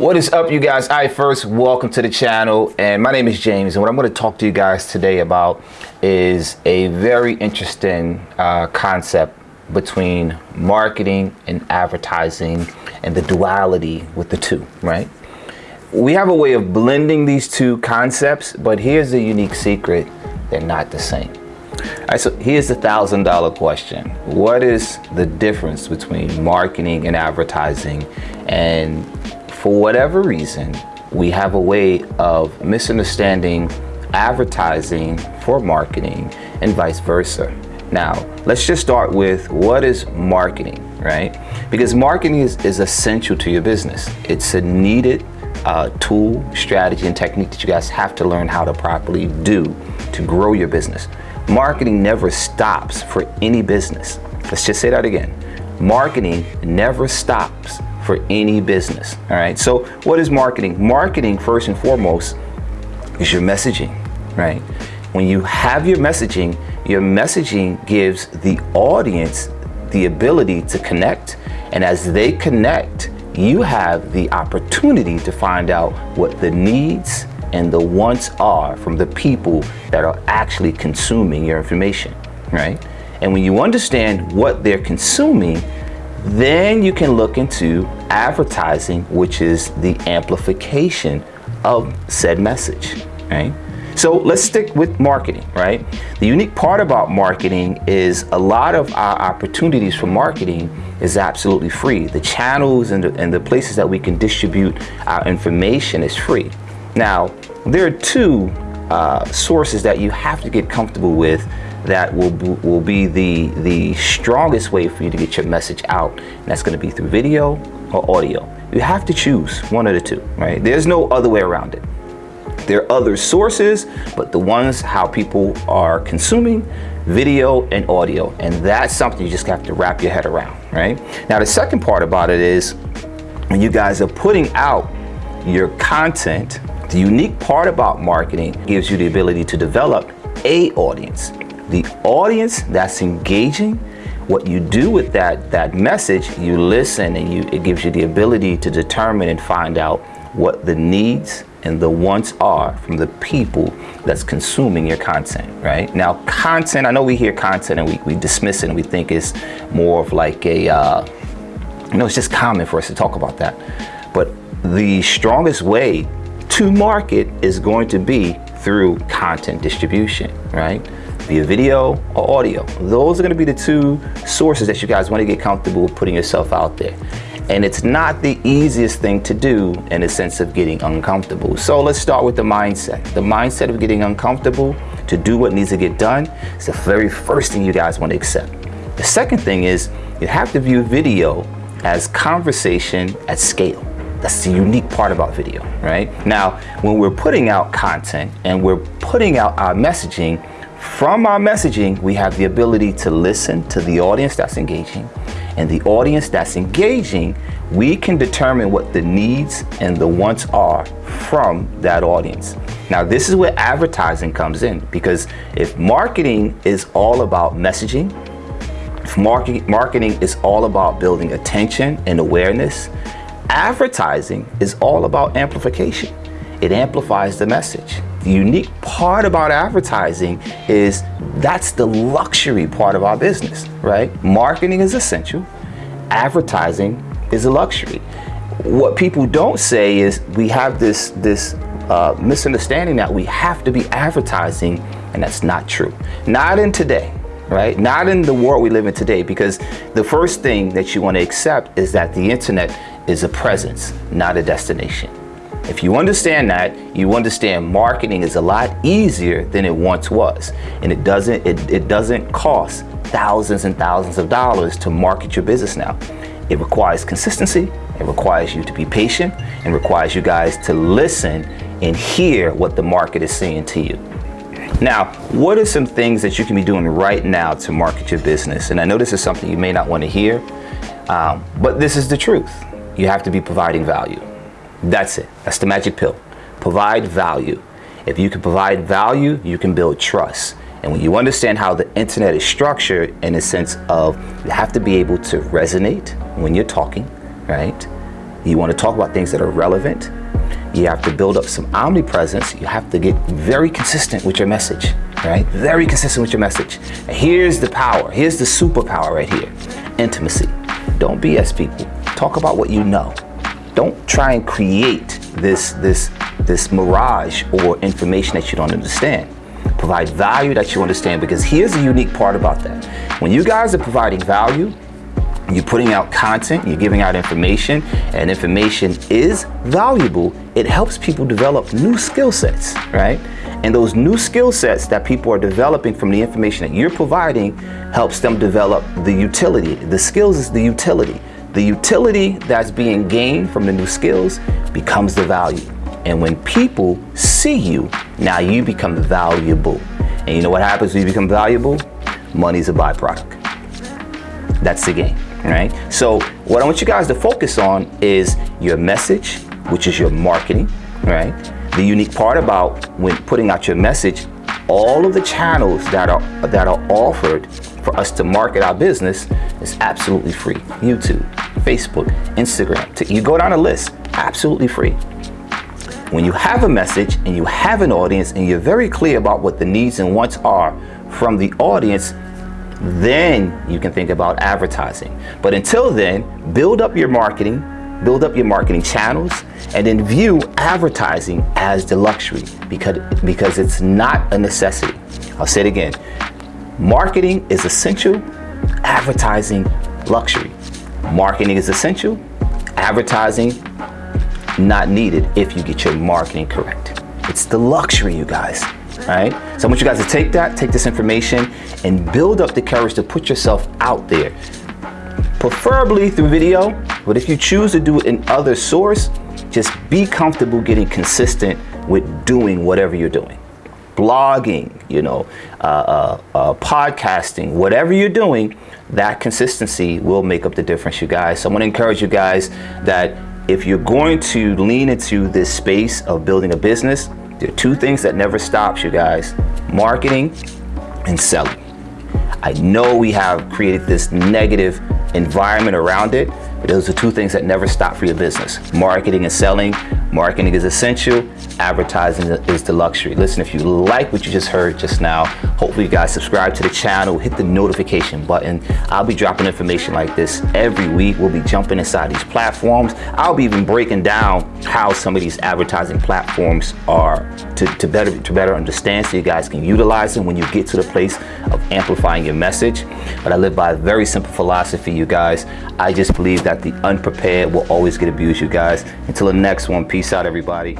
What is up you guys? I first welcome to the channel and my name is James and what I'm going to talk to you guys today about is a very interesting uh, concept between marketing and advertising and the duality with the two, right? We have a way of blending these two concepts, but here's the unique secret. They're not the same. All right, so here's the thousand dollar question. What is the difference between marketing and advertising? And for whatever reason, we have a way of misunderstanding advertising for marketing and vice versa. Now, let's just start with what is marketing, right? Because marketing is, is essential to your business. It's a needed uh, tool, strategy, and technique that you guys have to learn how to properly do to grow your business. Marketing never stops for any business. Let's just say that again. Marketing never stops for any business. All right. So what is marketing? Marketing, first and foremost, is your messaging, right? When you have your messaging, your messaging gives the audience the ability to connect. And as they connect, you have the opportunity to find out what the needs and the wants are from the people that are actually consuming your information, right? And when you understand what they're consuming, then you can look into advertising, which is the amplification of said message, right? So let's stick with marketing, right? The unique part about marketing is a lot of our opportunities for marketing is absolutely free. The channels and the, and the places that we can distribute our information is free. Now, there are two uh, sources that you have to get comfortable with that will, will be the, the strongest way for you to get your message out. And that's gonna be through video or audio. You have to choose one of the two, right? There's no other way around it. There are other sources, but the ones how people are consuming video and audio. And that's something you just have to wrap your head around, right? Now, the second part about it is when you guys are putting out your content, the unique part about marketing gives you the ability to develop a audience the audience that's engaging, what you do with that, that message, you listen and you, it gives you the ability to determine and find out what the needs and the wants are from the people that's consuming your content, right? Now, content, I know we hear content and we, we dismiss it and we think it's more of like a, uh, you know, it's just common for us to talk about that. But the strongest way to market is going to be through content distribution, right? Via video or audio. Those are gonna be the two sources that you guys wanna get comfortable putting yourself out there. And it's not the easiest thing to do in the sense of getting uncomfortable. So let's start with the mindset. The mindset of getting uncomfortable to do what needs to get done is the very first thing you guys wanna accept. The second thing is you have to view video as conversation at scale. That's the unique part about video, right? Now, when we're putting out content and we're putting out our messaging, from our messaging, we have the ability to listen to the audience that's engaging. And the audience that's engaging, we can determine what the needs and the wants are from that audience. Now, this is where advertising comes in because if marketing is all about messaging, if marketing, is all about building attention and awareness, advertising is all about amplification. It amplifies the message. The unique part about advertising is that's the luxury part of our business, right? Marketing is essential. Advertising is a luxury. What people don't say is we have this, this uh, misunderstanding that we have to be advertising and that's not true. Not in today, right? Not in the world we live in today because the first thing that you want to accept is that the internet is a presence, not a destination. If you understand that, you understand marketing is a lot easier than it once was. And it doesn't, it, it doesn't cost thousands and thousands of dollars to market your business now. It requires consistency, it requires you to be patient, and requires you guys to listen and hear what the market is saying to you. Now, what are some things that you can be doing right now to market your business? And I know this is something you may not want to hear, um, but this is the truth. You have to be providing value. That's it. That's the magic pill. Provide value. If you can provide value, you can build trust. And when you understand how the internet is structured in a sense of you have to be able to resonate when you're talking, right? You want to talk about things that are relevant. You have to build up some omnipresence. You have to get very consistent with your message, right? Very consistent with your message. And here's the power. Here's the superpower right here. Intimacy. Don't BS people. Talk about what you know. Don't try and create this, this, this mirage or information that you don't understand. Provide value that you understand because here's the unique part about that. When you guys are providing value, you're putting out content, you're giving out information, and information is valuable, it helps people develop new skill sets, right? And those new skill sets that people are developing from the information that you're providing helps them develop the utility. The skills is the utility. The utility that's being gained from the new skills becomes the value. And when people see you, now you become valuable. And you know what happens when you become valuable? Money's a byproduct. That's the game, right? So what I want you guys to focus on is your message, which is your marketing, right? The unique part about when putting out your message, all of the channels that are that are offered for us to market our business is absolutely free. YouTube, Facebook, Instagram. To you go down a list, absolutely free. When you have a message and you have an audience and you're very clear about what the needs and wants are from the audience, then you can think about advertising. But until then, build up your marketing, build up your marketing channels, and then view advertising as the luxury because, because it's not a necessity. I'll say it again. Marketing is essential, advertising luxury. Marketing is essential, advertising not needed if you get your marketing correct. It's the luxury, you guys, right? So I want you guys to take that, take this information, and build up the courage to put yourself out there. Preferably through video, but if you choose to do it in other source, just be comfortable getting consistent with doing whatever you're doing. Blogging, you know, uh, uh, uh, podcasting, whatever you're doing, that consistency will make up the difference, you guys. So I'm gonna encourage you guys that if you're going to lean into this space of building a business, there are two things that never stops you guys, marketing and selling. I know we have created this negative environment around it, those are two things that never stop for your business. Marketing and selling. Marketing is essential. Advertising is the luxury. Listen, if you like what you just heard just now, hopefully you guys subscribe to the channel, hit the notification button. I'll be dropping information like this every week. We'll be jumping inside these platforms. I'll be even breaking down how some of these advertising platforms are to, to, better, to better understand so you guys can utilize them when you get to the place of amplifying your message. But I live by a very simple philosophy, you guys. I just believe that the unprepared will always get abused, you guys. Until the next one, peace out, everybody.